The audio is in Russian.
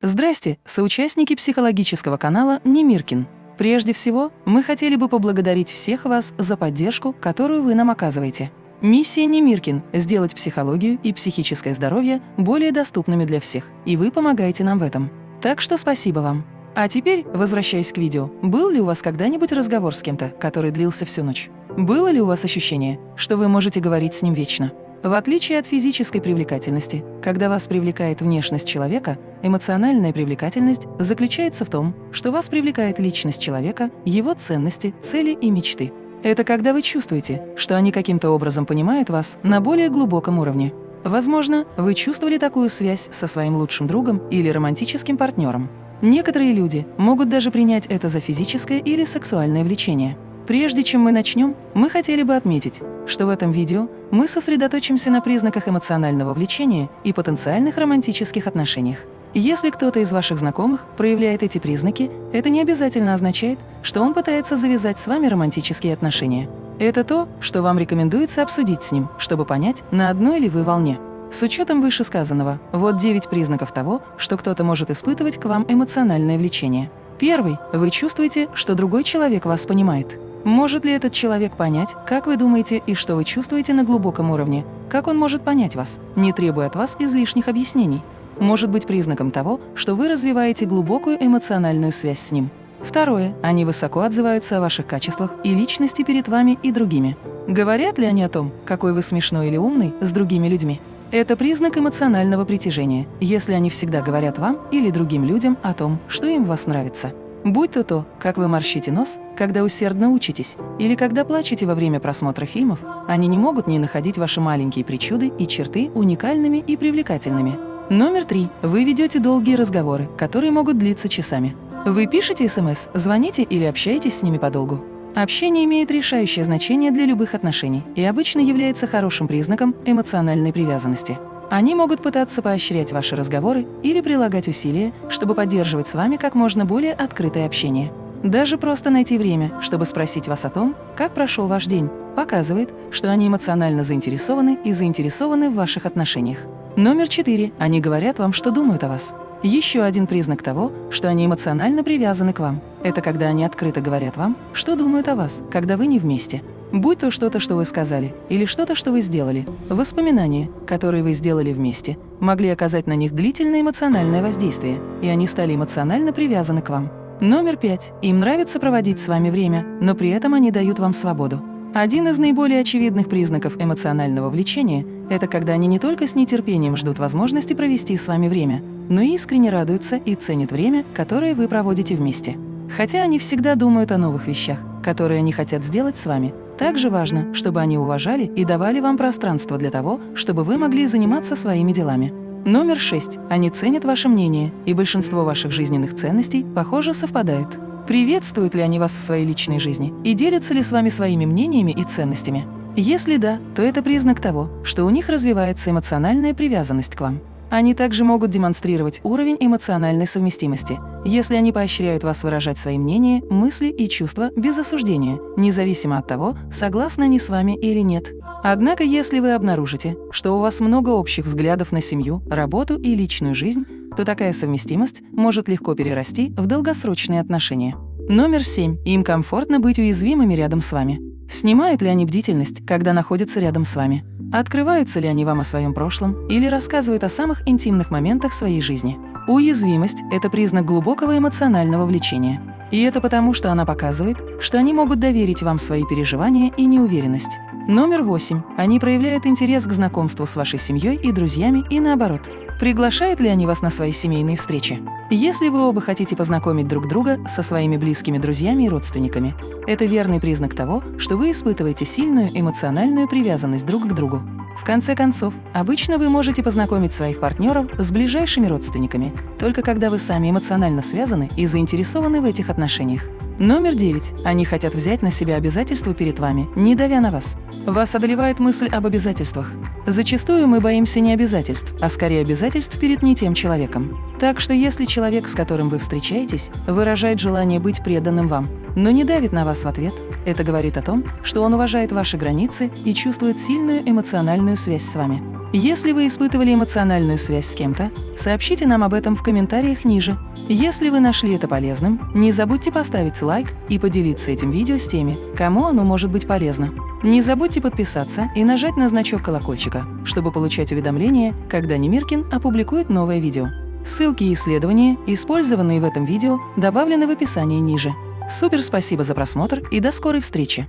Здрасте, соучастники психологического канала Немиркин. Прежде всего, мы хотели бы поблагодарить всех вас за поддержку, которую вы нам оказываете. Миссия Немиркин – сделать психологию и психическое здоровье более доступными для всех, и вы помогаете нам в этом. Так что спасибо вам. А теперь, возвращаясь к видео, был ли у вас когда-нибудь разговор с кем-то, который длился всю ночь? Было ли у вас ощущение, что вы можете говорить с ним вечно? В отличие от физической привлекательности, когда вас привлекает внешность человека, эмоциональная привлекательность заключается в том, что вас привлекает личность человека, его ценности, цели и мечты. Это когда вы чувствуете, что они каким-то образом понимают вас на более глубоком уровне. Возможно, вы чувствовали такую связь со своим лучшим другом или романтическим партнером. Некоторые люди могут даже принять это за физическое или сексуальное влечение. Прежде чем мы начнем, мы хотели бы отметить, что в этом видео мы сосредоточимся на признаках эмоционального влечения и потенциальных романтических отношениях. Если кто-то из ваших знакомых проявляет эти признаки, это не обязательно означает, что он пытается завязать с вами романтические отношения. Это то, что вам рекомендуется обсудить с ним, чтобы понять, на одной ли вы волне. С учетом вышесказанного, вот 9 признаков того, что кто-то может испытывать к вам эмоциональное влечение. Первый – вы чувствуете, что другой человек вас понимает. Может ли этот человек понять, как вы думаете и что вы чувствуете на глубоком уровне? Как он может понять вас, не требуя от вас излишних объяснений? Может быть признаком того, что вы развиваете глубокую эмоциональную связь с ним. Второе. Они высоко отзываются о ваших качествах и личности перед вами и другими. Говорят ли они о том, какой вы смешной или умный с другими людьми? Это признак эмоционального притяжения, если они всегда говорят вам или другим людям о том, что им в вас нравится. Будь то то, как вы морщите нос, когда усердно учитесь, или когда плачете во время просмотра фильмов, они не могут не находить ваши маленькие причуды и черты уникальными и привлекательными. Номер три. Вы ведете долгие разговоры, которые могут длиться часами. Вы пишете СМС, звоните или общаетесь с ними подолгу. Общение имеет решающее значение для любых отношений и обычно является хорошим признаком эмоциональной привязанности. Они могут пытаться поощрять ваши разговоры или прилагать усилия, чтобы поддерживать с вами как можно более открытое общение. Даже просто найти время, чтобы спросить вас о том, как прошел ваш день, показывает, что они эмоционально заинтересованы и заинтересованы в ваших отношениях. Номер четыре. Они говорят вам, что думают о вас. Еще один признак того, что они эмоционально привязаны к вам. Это когда они открыто говорят вам, что думают о вас, когда вы не вместе. Будь то что-то, что вы сказали, или что-то, что вы сделали, воспоминания, которые вы сделали вместе, могли оказать на них длительное эмоциональное воздействие, и они стали эмоционально привязаны к вам. Номер пять. Им нравится проводить с вами время, но при этом они дают вам свободу. Один из наиболее очевидных признаков эмоционального влечения – это когда они не только с нетерпением ждут возможности провести с вами время, но и искренне радуются и ценят время, которое вы проводите вместе. Хотя они всегда думают о новых вещах, которые они хотят сделать с вами, также важно, чтобы они уважали и давали вам пространство для того, чтобы вы могли заниматься своими делами. Номер шесть. Они ценят ваше мнение, и большинство ваших жизненных ценностей, похоже, совпадают. Приветствуют ли они вас в своей личной жизни и делятся ли с вами своими мнениями и ценностями? Если да, то это признак того, что у них развивается эмоциональная привязанность к вам. Они также могут демонстрировать уровень эмоциональной совместимости, если они поощряют вас выражать свои мнения, мысли и чувства без осуждения, независимо от того, согласны они с вами или нет. Однако, если вы обнаружите, что у вас много общих взглядов на семью, работу и личную жизнь, то такая совместимость может легко перерасти в долгосрочные отношения. Номер семь. Им комфортно быть уязвимыми рядом с вами. Снимают ли они бдительность, когда находятся рядом с вами? Открываются ли они вам о своем прошлом или рассказывают о самых интимных моментах своей жизни? Уязвимость – это признак глубокого эмоционального влечения. И это потому, что она показывает, что они могут доверить вам свои переживания и неуверенность. Номер восемь. Они проявляют интерес к знакомству с вашей семьей и друзьями и наоборот. Приглашают ли они вас на свои семейные встречи? Если вы оба хотите познакомить друг друга со своими близкими друзьями и родственниками, это верный признак того, что вы испытываете сильную эмоциональную привязанность друг к другу. В конце концов, обычно вы можете познакомить своих партнеров с ближайшими родственниками, только когда вы сами эмоционально связаны и заинтересованы в этих отношениях. Номер девять. Они хотят взять на себя обязательства перед вами, не давя на вас. Вас одолевает мысль об обязательствах. Зачастую мы боимся не обязательств, а скорее обязательств перед не тем человеком. Так что если человек, с которым вы встречаетесь, выражает желание быть преданным вам, но не давит на вас в ответ, это говорит о том, что он уважает ваши границы и чувствует сильную эмоциональную связь с вами. Если вы испытывали эмоциональную связь с кем-то, сообщите нам об этом в комментариях ниже. Если вы нашли это полезным, не забудьте поставить лайк и поделиться этим видео с теми, кому оно может быть полезно. Не забудьте подписаться и нажать на значок колокольчика, чтобы получать уведомления, когда Немиркин опубликует новое видео. Ссылки и исследования, использованные в этом видео, добавлены в описании ниже. Супер спасибо за просмотр и до скорой встречи!